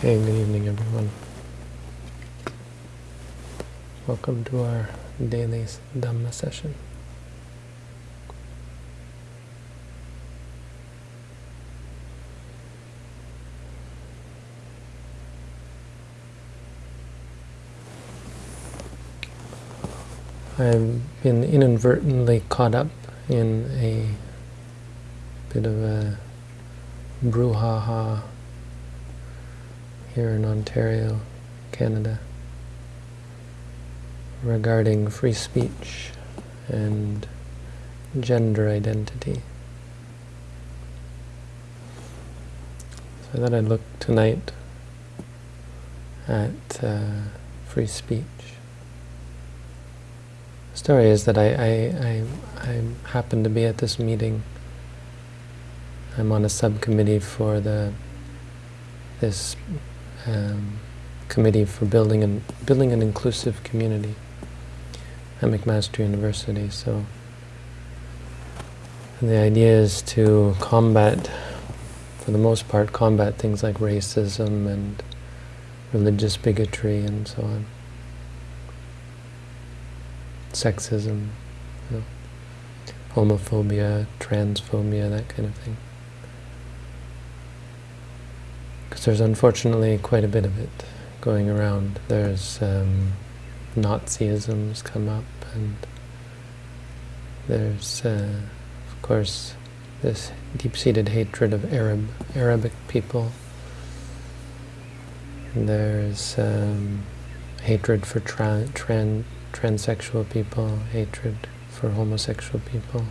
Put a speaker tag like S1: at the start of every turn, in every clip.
S1: Hey, good evening, everyone. Welcome to our daily Dhamma session. I've been inadvertently caught up in a bit of a brouhaha here in Ontario, Canada, regarding free speech and gender identity. So I thought I'd look tonight at uh, free speech. The story is that I, I, I, I happened to be at this meeting. I'm on a subcommittee for the this um, committee for building an building an inclusive community at McMaster University. So the idea is to combat, for the most part, combat things like racism and religious bigotry and so on, sexism, you know, homophobia, transphobia, that kind of thing. Because there's unfortunately quite a bit of it going around. There's um, Nazism's come up, and there's, uh, of course, this deep-seated hatred of Arab Arabic people. There's um, hatred for tra tran transsexual people, hatred for homosexual people.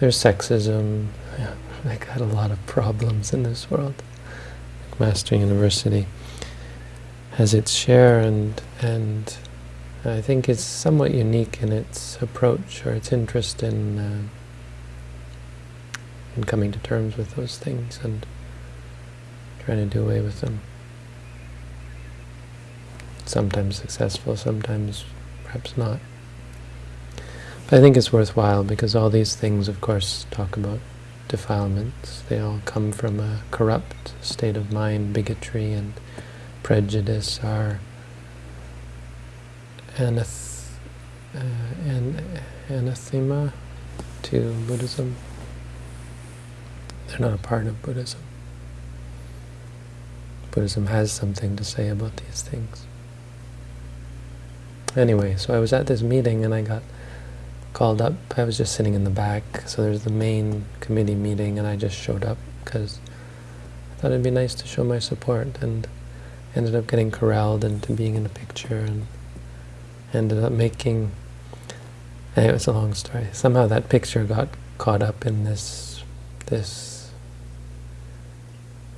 S1: There's sexism. Yeah, I got a lot of problems in this world. McMaster University has its share and and I think it's somewhat unique in its approach or its interest in uh, in coming to terms with those things and trying to do away with them. Sometimes successful, sometimes perhaps not. But I think it's worthwhile because all these things, of course, talk about defilements. They all come from a corrupt state of mind, bigotry and prejudice are anath uh, an anathema to Buddhism. They're not a part of Buddhism. Buddhism has something to say about these things. Anyway, so I was at this meeting and I got called up. I was just sitting in the back, so there's the main committee meeting, and I just showed up because I thought it'd be nice to show my support, and ended up getting corralled into being in a picture, and ended up making, eh, it was a long story. Somehow that picture got caught up in this, this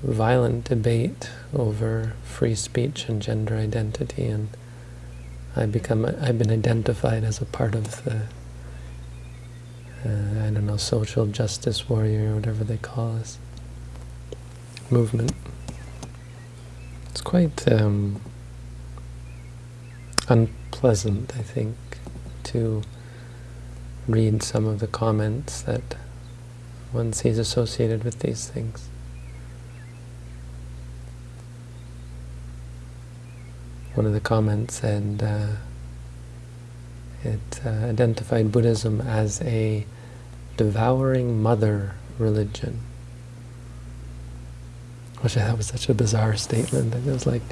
S1: violent debate over free speech and gender identity, and I become, I've been identified as a part of the uh, I don't know, social justice warrior or whatever they call us, movement. It's quite um, unpleasant, I think, to read some of the comments that one sees associated with these things. One of the comments said, uh, it uh, identified Buddhism as a devouring mother religion. Which I thought was such a bizarre statement. It was like,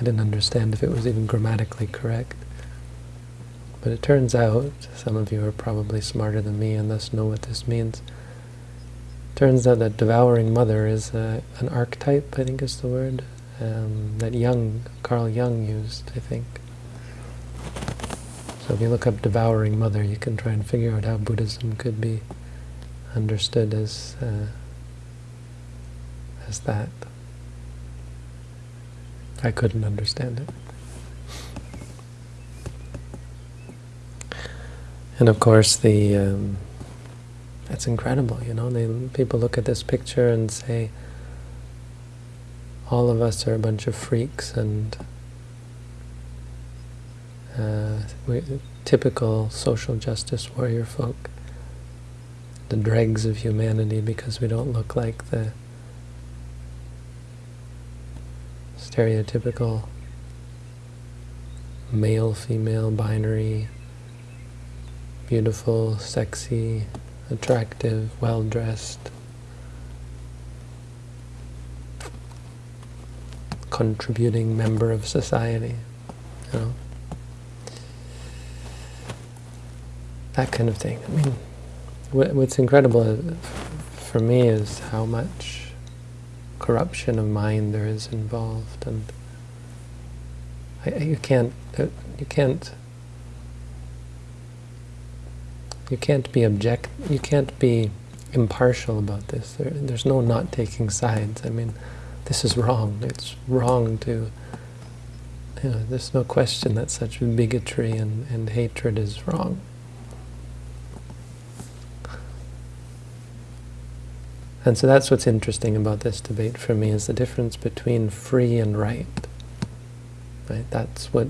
S1: I didn't understand if it was even grammatically correct. But it turns out, some of you are probably smarter than me and thus know what this means. turns out that devouring mother is uh, an archetype, I think is the word, um, that Jung, Carl Jung used, I think. So if you look up devouring mother, you can try and figure out how Buddhism could be understood as uh, as that. I couldn't understand it. And of course, the um, that's incredible. You know, they, people look at this picture and say, all of us are a bunch of freaks and uh, typical social justice warrior folk, the dregs of humanity because we don't look like the stereotypical male-female binary, beautiful, sexy, attractive, well-dressed, contributing member of society, you know. That kind of thing. I mean, what's incredible for me is how much corruption of mind there is involved, and I, you can't, uh, you can't, you can't be object, you can't be impartial about this. There, there's no not taking sides. I mean, this is wrong. It's wrong to, you know, there's no question that such bigotry and, and hatred is wrong. And so that's what's interesting about this debate for me, is the difference between free and right. Right? That's what,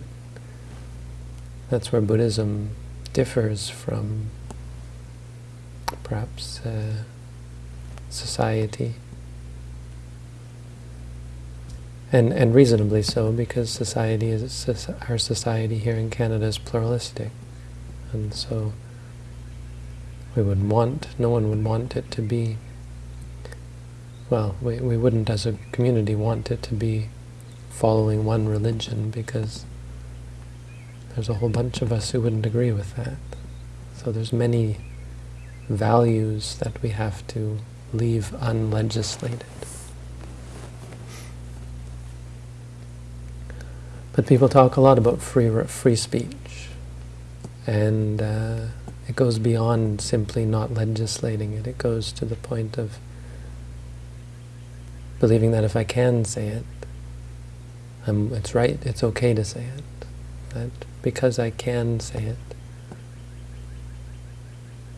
S1: that's where Buddhism differs from perhaps uh, society. And, and reasonably so, because society is our society here in Canada is pluralistic. And so we would want, no one would want it to be well, we, we wouldn't as a community want it to be following one religion because there's a whole bunch of us who wouldn't agree with that. So there's many values that we have to leave unlegislated. But people talk a lot about free free speech, and uh, it goes beyond simply not legislating it. It goes to the point of believing that if I can say it, I'm, it's right, it's okay to say it. That because I can say it,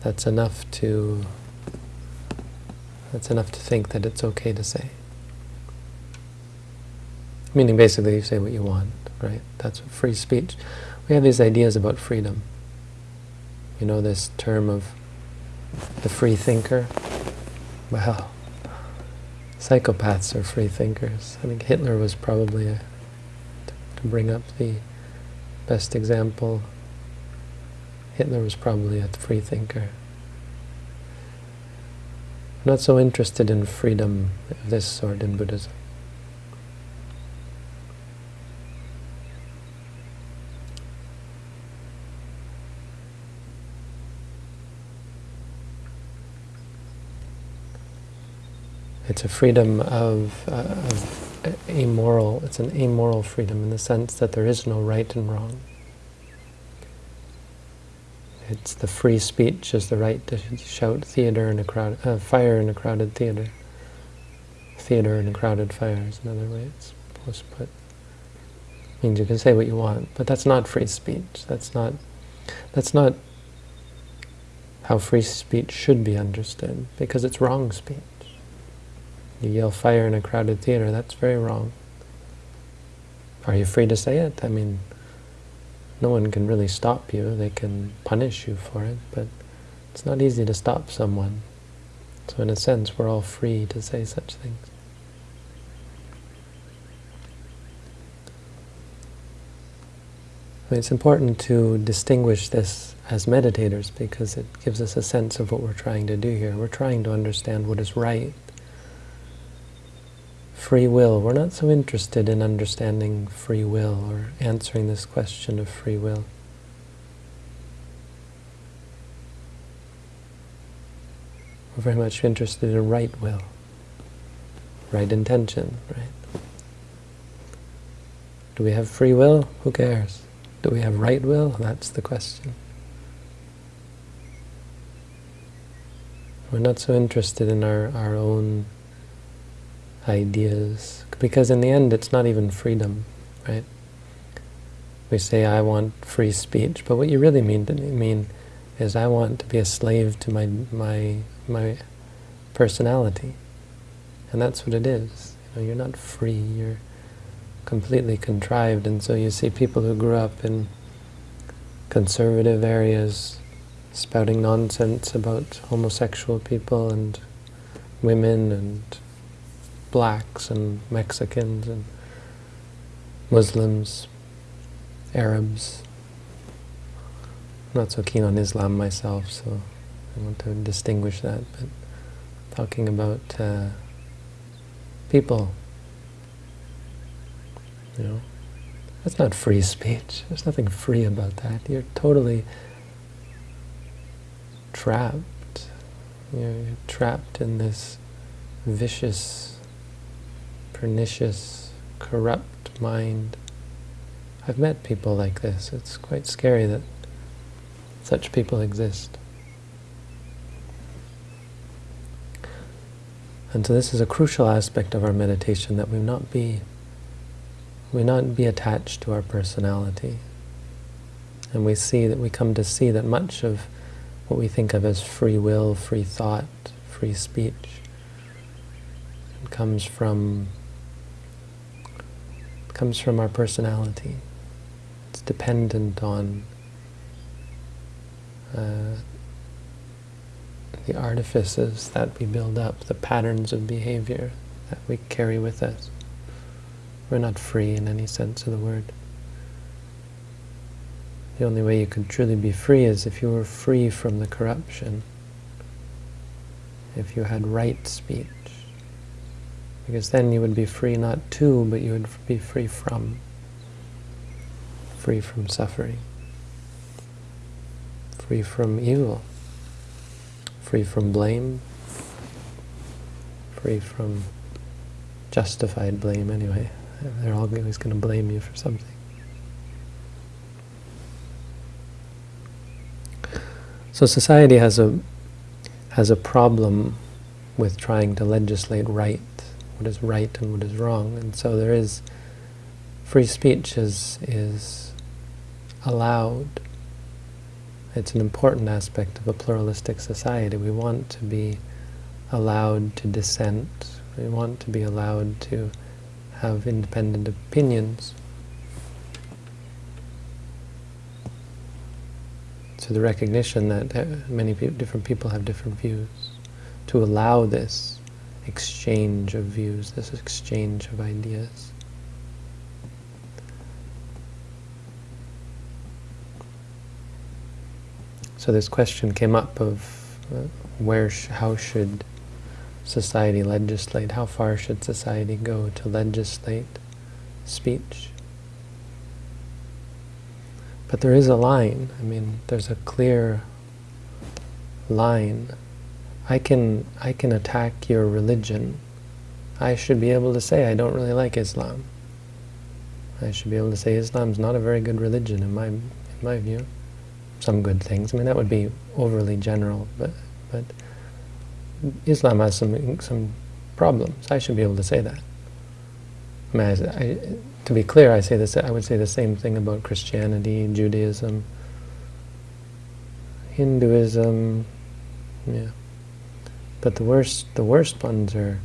S1: that's enough to that's enough to think that it's okay to say. Meaning basically you say what you want, right? That's free speech. We have these ideas about freedom. You know this term of the free thinker? Well, psychopaths are free thinkers. I think Hitler was probably, a, to bring up the best example, Hitler was probably a free thinker. I'm not so interested in freedom of this sort in Buddhism. It's a freedom of, uh, of amoral, it's an amoral freedom in the sense that there is no right and wrong. It's the free speech is the right to shout theater in a crowd, uh, fire in a crowded theater. Theater in a crowded fire is another way it's supposed to put. Means you can say what you want, but that's not free speech. That's not. That's not how free speech should be understood, because it's wrong speech. You yell fire in a crowded theater, that's very wrong. Are you free to say it? I mean, no one can really stop you. They can punish you for it, but it's not easy to stop someone. So in a sense, we're all free to say such things. It's important to distinguish this as meditators because it gives us a sense of what we're trying to do here. We're trying to understand what is right free will. We're not so interested in understanding free will or answering this question of free will. We're very much interested in right will, right intention, right? Do we have free will? Who cares? Do we have right will? That's the question. We're not so interested in our, our own ideas, because in the end it's not even freedom, right? We say, I want free speech, but what you really mean mean is I want to be a slave to my, my, my personality. And that's what it is. You know, you're not free, you're completely contrived, and so you see people who grew up in conservative areas spouting nonsense about homosexual people and women and blacks and Mexicans and Muslims, Arabs. I'm not so keen on Islam myself, so I want to distinguish that, but talking about uh, people, you know, that's not free speech. There's nothing free about that. You're totally trapped. You're trapped in this vicious, pernicious, corrupt mind. I've met people like this. It's quite scary that such people exist. And so this is a crucial aspect of our meditation, that we not be we not be attached to our personality. And we see that we come to see that much of what we think of as free will, free thought, free speech, comes from comes from our personality. It's dependent on uh, the artifices that we build up, the patterns of behavior that we carry with us. We're not free in any sense of the word. The only way you could truly be free is if you were free from the corruption, if you had right speech. Because then you would be free not to, but you would be free from. Free from suffering. Free from evil free from blame, free from justified blame anyway. They're always going to blame you for something. So society has a has a problem with trying to legislate right, what is right and what is wrong, and so there is free speech is is allowed it's an important aspect of a pluralistic society. We want to be allowed to dissent. We want to be allowed to have independent opinions. So the recognition that uh, many different people have different views, to allow this exchange of views, this exchange of ideas. So this question came up of uh, where, sh how should society legislate? How far should society go to legislate speech? But there is a line. I mean, there's a clear line. I can I can attack your religion. I should be able to say I don't really like Islam. I should be able to say Islam's not a very good religion in my in my view some good things. I mean, that would be overly general, but but Islam has some some problems. I should be able to say that. I mean, I, I, to be clear, I say this. I would say the same thing about Christianity, Judaism, Hinduism, yeah. But the worst, the worst ones are,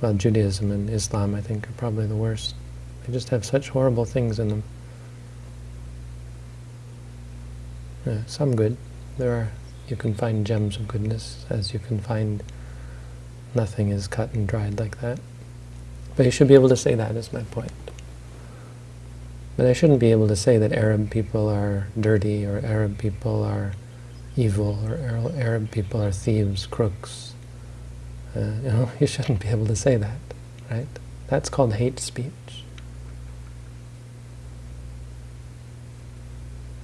S1: well, Judaism and Islam. I think are probably the worst. They just have such horrible things in them. Yeah, some good. There are, you can find gems of goodness, as you can find nothing is cut and dried like that. But you should be able to say that, is my point. But I shouldn't be able to say that Arab people are dirty, or Arab people are evil, or Arab people are thieves, crooks. Uh, you know, you shouldn't be able to say that, right? That's called hate speech.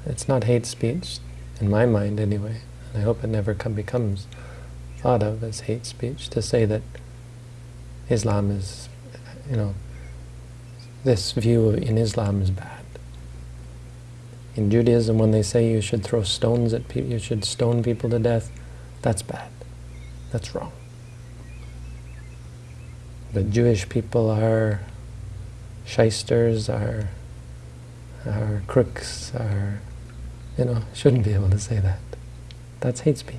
S1: It's not hate speech, in my mind anyway, and I hope it never come, becomes thought of as hate speech, to say that Islam is, you know, this view in Islam is bad. In Judaism, when they say you should throw stones at people, you should stone people to death, that's bad. That's wrong. But Jewish people are shysters, are, are crooks, are you know, shouldn't be able to say that. That's hate speech.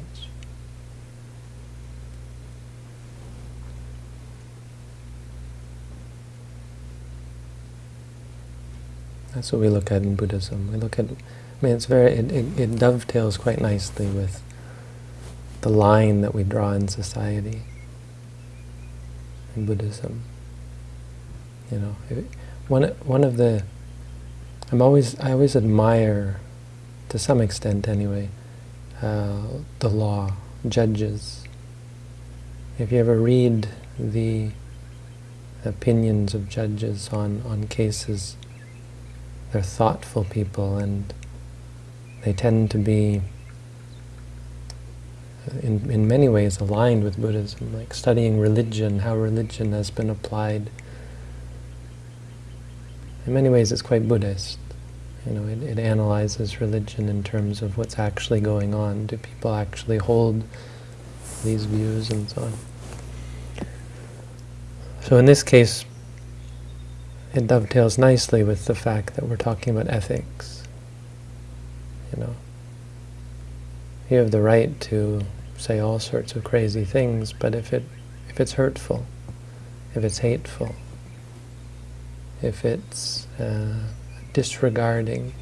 S1: That's what we look at in Buddhism. We look at, I mean, it's very, it, it, it dovetails quite nicely with the line that we draw in society in Buddhism. You know, one one of the I'm always I always admire, to some extent anyway, uh, the law, judges. If you ever read the opinions of judges on, on cases, they're thoughtful people and they tend to be in, in many ways aligned with Buddhism, like studying religion, how religion has been applied. In many ways it's quite Buddhist. You know, it, it analyzes religion in terms of what's actually going on. Do people actually hold these views and so on? So in this case, it dovetails nicely with the fact that we're talking about ethics. You know, you have the right to say all sorts of crazy things, but if it if it's hurtful, if it's hateful, if it's uh, disregarding,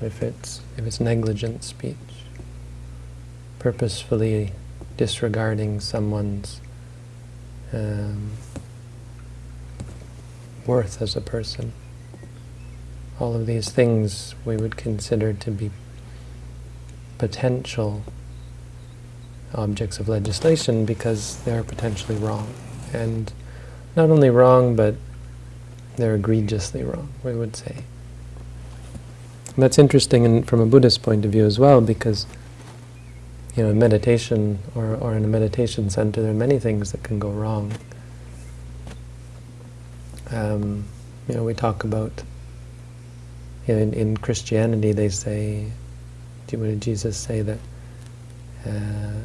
S1: if it's if it's negligent speech, purposefully disregarding someone's um, worth as a person. All of these things we would consider to be potential objects of legislation because they're potentially wrong. And not only wrong, but they're egregiously wrong, we would say. And that's interesting in, from a Buddhist point of view as well, because you know, in meditation or, or in a meditation center, there are many things that can go wrong. Um, you know, we talk about, you know, in, in Christianity they say, what did Jesus say that uh,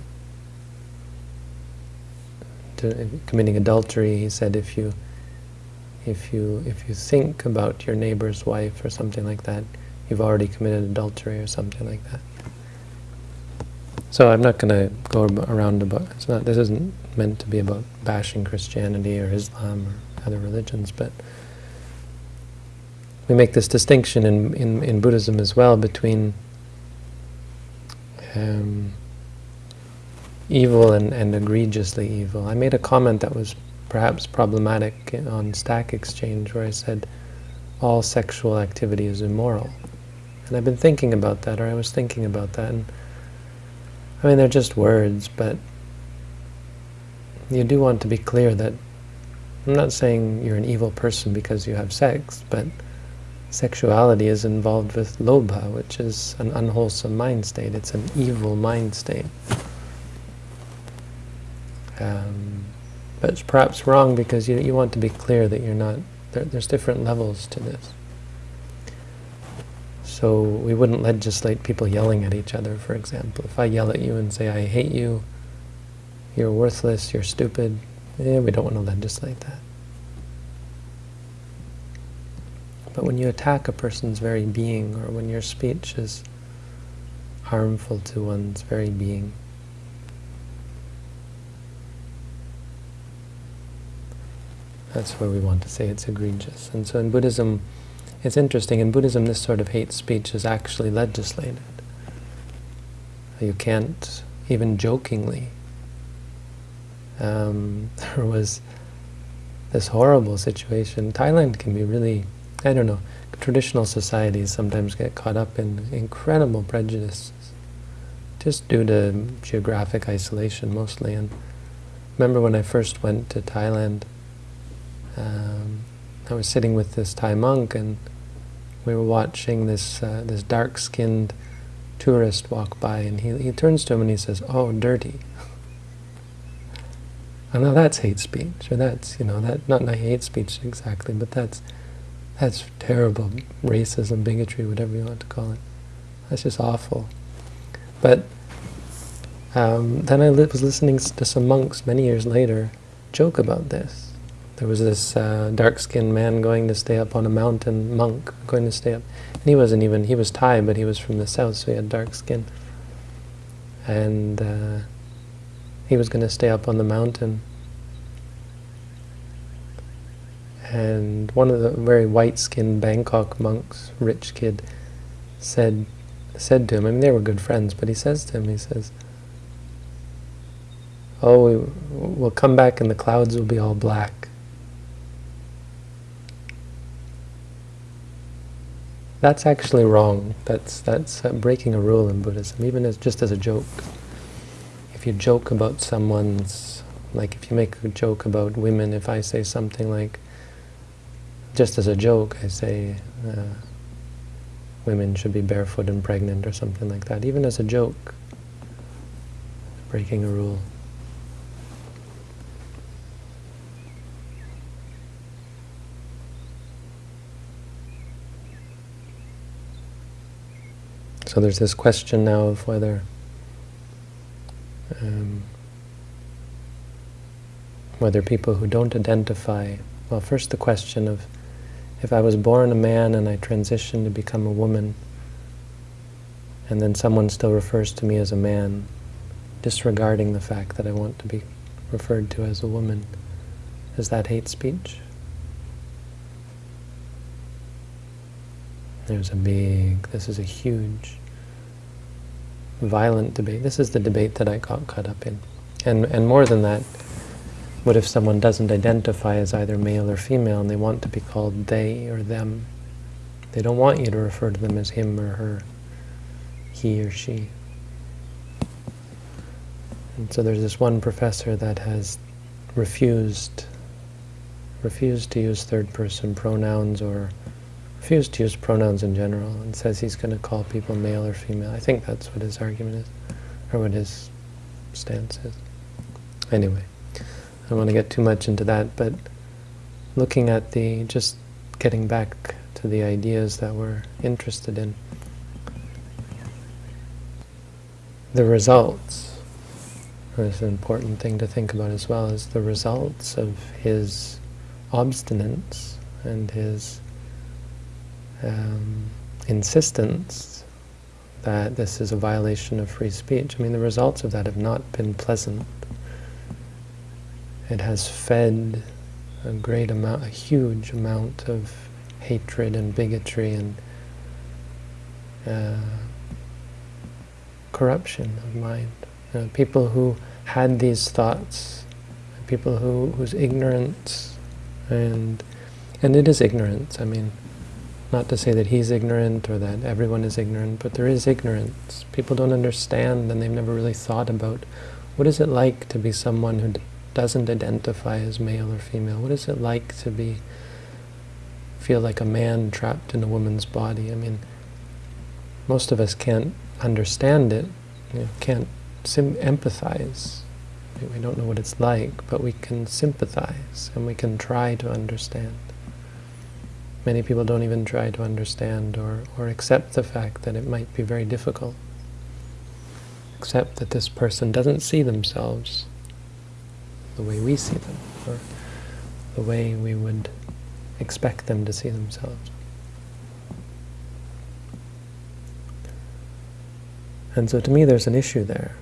S1: to, committing adultery, he said if you if you if you think about your neighbor's wife or something like that, you've already committed adultery or something like that. So I'm not going to go around about, it's not, this isn't meant to be about bashing Christianity or Islam or other religions, but we make this distinction in, in, in Buddhism as well between um, evil and, and egregiously evil. I made a comment that was perhaps problematic on Stack Exchange where I said all sexual activity is immoral. And I've been thinking about that, or I was thinking about that, and I mean, they're just words, but you do want to be clear that I'm not saying you're an evil person because you have sex, but sexuality is involved with lobha, which is an unwholesome mind state. It's an evil mind state. Um, but it's perhaps wrong because you, you want to be clear that you're not, there, there's different levels to this. So we wouldn't legislate people yelling at each other, for example. If I yell at you and say, I hate you, you're worthless, you're stupid, eh, we don't want to legislate that. But when you attack a person's very being, or when your speech is harmful to one's very being, that's where we want to say it's egregious. And so in Buddhism, it's interesting, in Buddhism this sort of hate speech is actually legislated. You can't, even jokingly, um, there was this horrible situation. Thailand can be really, I don't know, traditional societies sometimes get caught up in incredible prejudices, just due to geographic isolation mostly. And remember when I first went to Thailand, um, I was sitting with this Thai monk and we were watching this uh, this dark-skinned tourist walk by, and he, he turns to him and he says, oh, dirty. and now that's hate speech, or that's, you know, that not, not hate speech exactly, but that's that's terrible racism, bigotry, whatever you want to call it. That's just awful. But um, then I was listening to some monks many years later joke about this. There was this uh, dark-skinned man going to stay up on a mountain, monk, going to stay up. And he wasn't even, he was Thai, but he was from the south, so he had dark skin. And uh, he was going to stay up on the mountain. and one of the very white-skinned Bangkok monks, rich kid, said said to him, I mean, they were good friends, but he says to him, he says, oh, we, will come back and the clouds will be all black. That's actually wrong. That's, that's uh, breaking a rule in Buddhism, even as just as a joke. If you joke about someone's, like if you make a joke about women, if I say something like, just as a joke, I say, uh, women should be barefoot and pregnant or something like that, even as a joke, breaking a rule. So there's this question now of whether um, whether people who don't identify, well, first the question of if I was born a man and I transition to become a woman, and then someone still refers to me as a man, disregarding the fact that I want to be referred to as a woman, is that hate speech? There's a big, this is a huge violent debate. This is the debate that I got caught up in. And, and more than that, what if someone doesn't identify as either male or female and they want to be called they or them? They don't want you to refer to them as him or her, he or she. And so there's this one professor that has refused refused to use third person pronouns or refused to use pronouns in general and says he's going to call people male or female. I think that's what his argument is, or what his stance is. Anyway, I don't want to get too much into that, but looking at the, just getting back to the ideas that we're interested in, the results is an important thing to think about as well, is the results of his obstinance and his um, insistence that this is a violation of free speech. I mean, the results of that have not been pleasant. It has fed a great amount, a huge amount of hatred and bigotry and uh, corruption of mind. People who had these thoughts, people who whose ignorance and and it is ignorance. I mean, not to say that he's ignorant or that everyone is ignorant, but there is ignorance. People don't understand and they've never really thought about what is it like to be someone who doesn't identify as male or female? What is it like to be feel like a man trapped in a woman's body? I mean, most of us can't understand it, you know, can't empathize. We don't know what it's like, but we can sympathize and we can try to understand. Many people don't even try to understand or, or accept the fact that it might be very difficult. Accept that this person doesn't see themselves the way we see them, or the way we would expect them to see themselves. And so to me there's an issue there.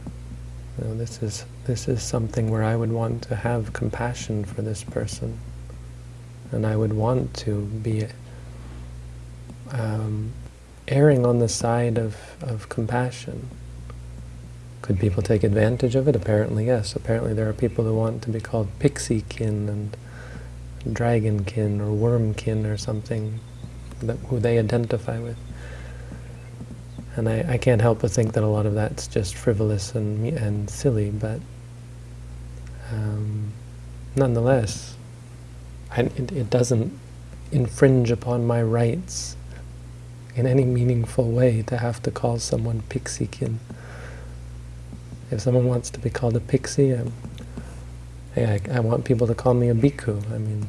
S1: You know, this is this is something where I would want to have compassion for this person and I would want to be um, erring on the side of, of compassion. Could people take advantage of it? Apparently, yes. Apparently there are people who want to be called pixie-kin and dragonkin or wormkin or something that, who they identify with. And I, I can't help but think that a lot of that's just frivolous and, and silly, but um, nonetheless, I, it, it doesn't infringe upon my rights in any meaningful way to have to call someone pixiekin. If someone wants to be called a pixie, I'm, hey, I, I want people to call me a bhikkhu. I mean,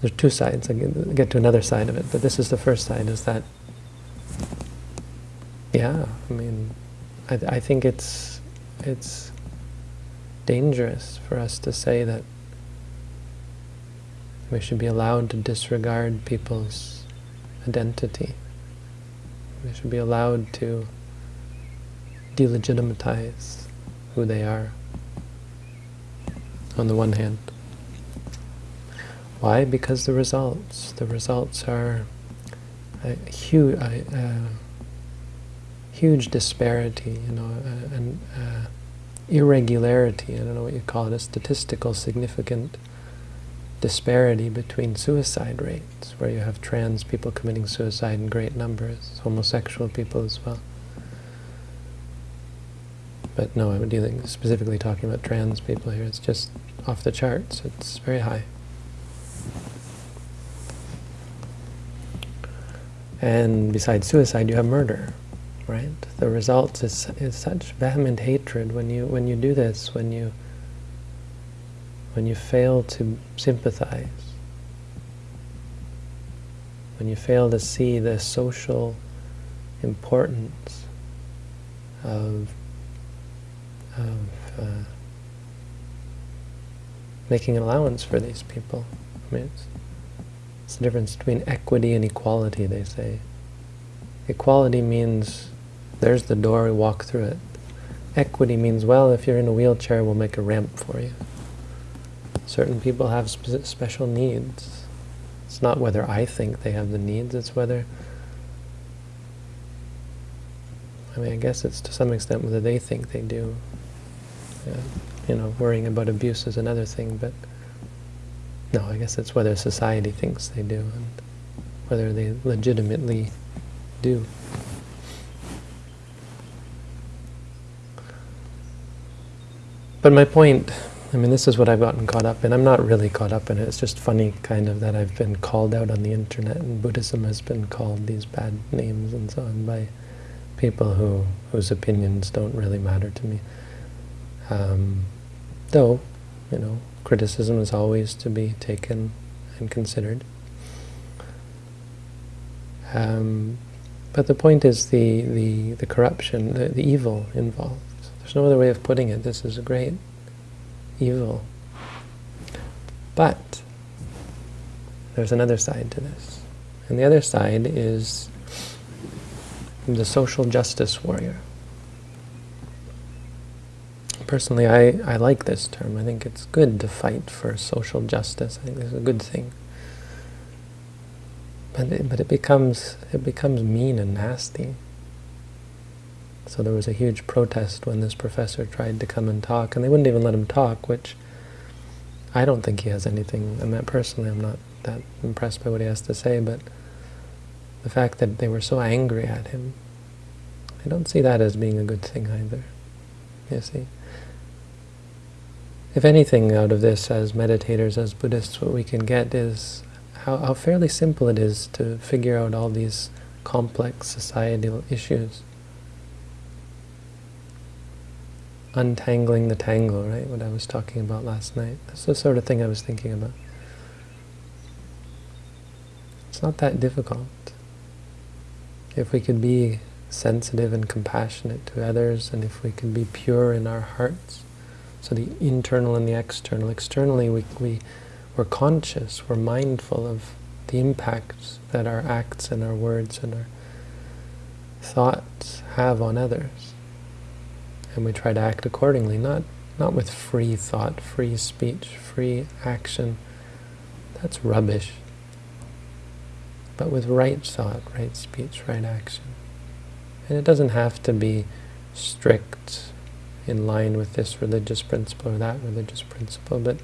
S1: there's two sides. I get, to another side of it, but this is the first side, is that, yeah, I mean, I, I think it's, it's dangerous for us to say that we should be allowed to disregard people's identity. We should be allowed to delegitimize who they are, on the one hand. Why? Because the results. The results are a huge, a, huge disparity, you know, an irregularity, I don't know what you call it, a statistical significant disparity between suicide rates, where you have trans people committing suicide in great numbers, homosexual people as well. But no, I'm dealing specifically talking about trans people here. It's just off the charts. It's very high. And besides suicide, you have murder, right? The result is, is such vehement hatred when you when you do this, when you when you fail to sympathize, when you fail to see the social importance of, of uh, making an allowance for these people. I mean, it's, it's the difference between equity and equality, they say. Equality means there's the door, we walk through it. Equity means, well, if you're in a wheelchair, we'll make a ramp for you. Certain people have spe special needs. It's not whether I think they have the needs, it's whether... I mean, I guess it's to some extent whether they think they do. Yeah. You know, worrying about abuse is another thing, but... No, I guess it's whether society thinks they do, and whether they legitimately do. But my point I mean, this is what I've gotten caught up in. I'm not really caught up in it. It's just funny, kind of, that I've been called out on the internet, and Buddhism has been called these bad names and so on by people who whose opinions don't really matter to me. Um, though, you know, criticism is always to be taken and considered. Um, but the point is the, the, the corruption, the, the evil involved. There's no other way of putting it. This is a great evil. But there's another side to this. And the other side is the social justice warrior. Personally, I, I like this term. I think it's good to fight for social justice. I think it's a good thing. But it, but it becomes it becomes mean and nasty. So there was a huge protest when this professor tried to come and talk, and they wouldn't even let him talk, which I don't think he has anything, I mean, personally I'm not that impressed by what he has to say, but the fact that they were so angry at him, I don't see that as being a good thing either, you see. If anything out of this, as meditators, as Buddhists, what we can get is how, how fairly simple it is to figure out all these complex societal issues. untangling the tangle, right? What I was talking about last night. That's the sort of thing I was thinking about. It's not that difficult. If we could be sensitive and compassionate to others, and if we could be pure in our hearts, so the internal and the external. Externally, we, we, we're conscious, we're mindful of the impacts that our acts and our words and our thoughts have on others and we try to act accordingly, not, not with free thought, free speech, free action. That's rubbish. But with right thought, right speech, right action. And it doesn't have to be strict in line with this religious principle or that religious principle, but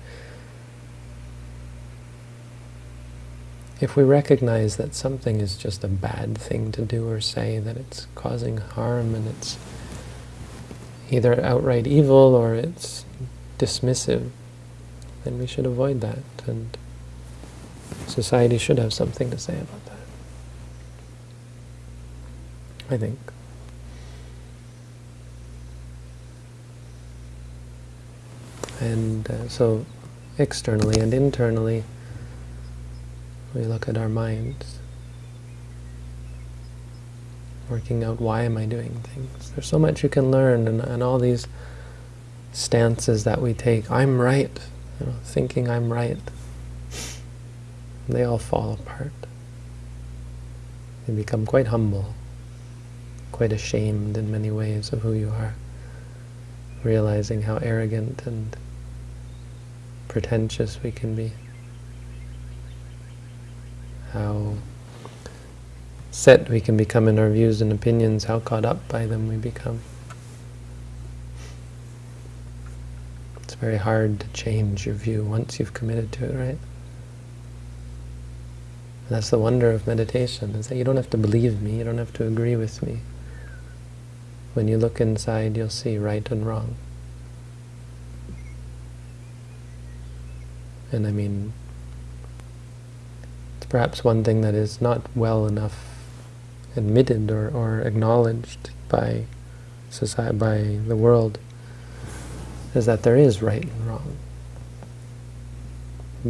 S1: if we recognize that something is just a bad thing to do or say, that it's causing harm and it's either outright evil or it's dismissive, then we should avoid that. And society should have something to say about that. I think. And uh, so externally and internally, we look at our minds working out why am I doing things. There's so much you can learn, and, and all these stances that we take. I'm right, you know, thinking I'm right. They all fall apart. You become quite humble, quite ashamed in many ways of who you are, realizing how arrogant and pretentious we can be, how set we can become in our views and opinions, how caught up by them we become. It's very hard to change your view once you've committed to it, right? And that's the wonder of meditation, is that you don't have to believe me, you don't have to agree with me. When you look inside, you'll see right and wrong. And I mean, it's perhaps one thing that is not well enough admitted or, or acknowledged by society, by the world, is that there is right and wrong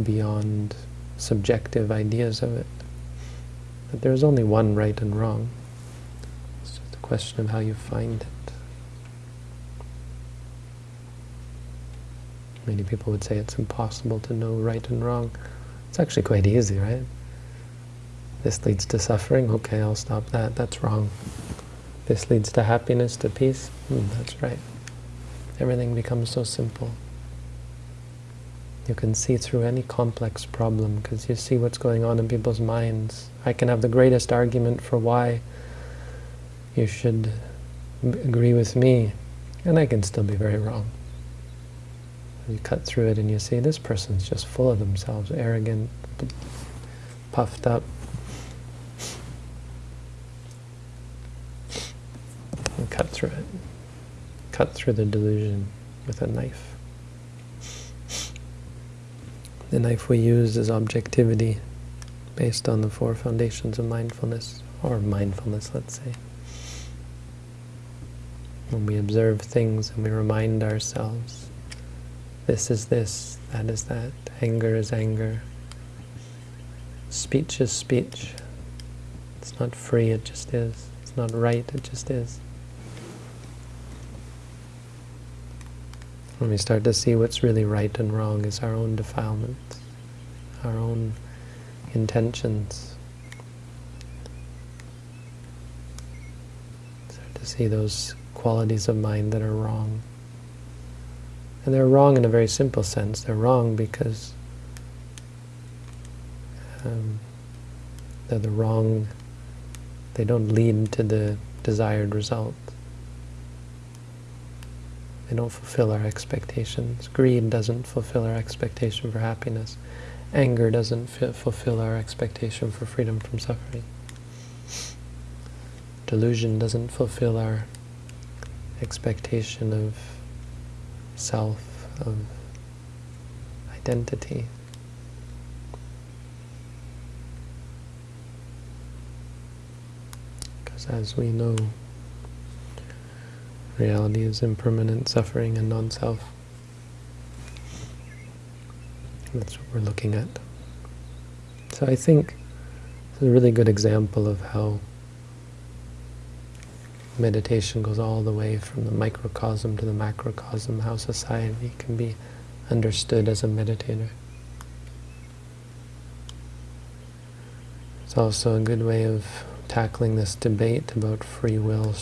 S1: beyond subjective ideas of it. That there is only one right and wrong. It's just a question of how you find it. Many people would say it's impossible to know right and wrong. It's actually quite easy, right? This leads to suffering, okay, I'll stop that, that's wrong. This leads to happiness, to peace, hmm, that's right. Everything becomes so simple. You can see through any complex problem because you see what's going on in people's minds. I can have the greatest argument for why you should agree with me, and I can still be very wrong. You cut through it and you see this person's just full of themselves, arrogant, puffed up. And cut through it. Cut through the delusion with a knife. The knife we use is objectivity, based on the four foundations of mindfulness, or mindfulness, let's say. When we observe things and we remind ourselves, this is this, that is that, anger is anger, speech is speech. It's not free, it just is. It's not right, it just is. When we start to see what's really right and wrong is our own defilements, our own intentions. Start to see those qualities of mind that are wrong. And they're wrong in a very simple sense. They're wrong because um, they're the wrong, they don't lead to the desired result. They don't fulfill our expectations. Greed doesn't fulfill our expectation for happiness. Anger doesn't fulfill our expectation for freedom from suffering. Delusion doesn't fulfill our expectation of self, of identity. Because as we know, Reality is impermanent suffering and non-self. That's what we're looking at. So I think it's a really good example of how meditation goes all the way from the microcosm to the macrocosm, how society can be understood as a meditator. It's also a good way of tackling this debate about free will,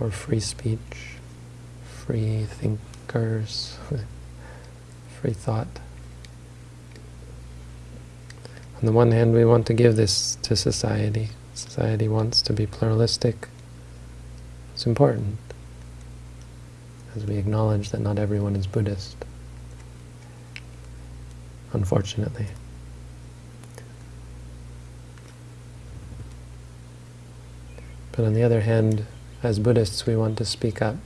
S1: or free speech, free thinkers, free thought. On the one hand, we want to give this to society. Society wants to be pluralistic. It's important, as we acknowledge that not everyone is Buddhist, unfortunately. But on the other hand, as Buddhists, we want to speak up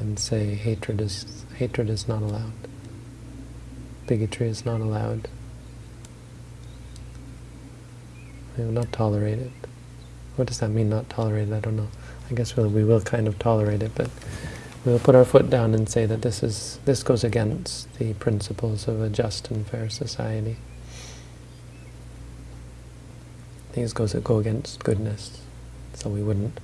S1: and say hatred is hatred is not allowed. Bigotry is not allowed. We will not tolerate it. What does that mean, not tolerate it? I don't know. I guess we'll, we will kind of tolerate it, but we'll put our foot down and say that this is this goes against the principles of a just and fair society. These goes go against goodness. So we wouldn't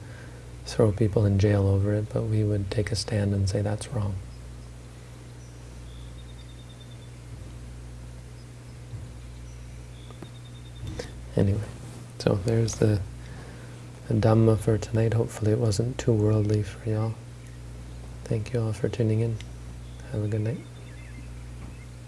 S1: throw people in jail over it, but we would take a stand and say that's wrong. Anyway, so there's the, the Dhamma for tonight. Hopefully it wasn't too worldly for y'all. Thank you all for tuning in. Have a good night.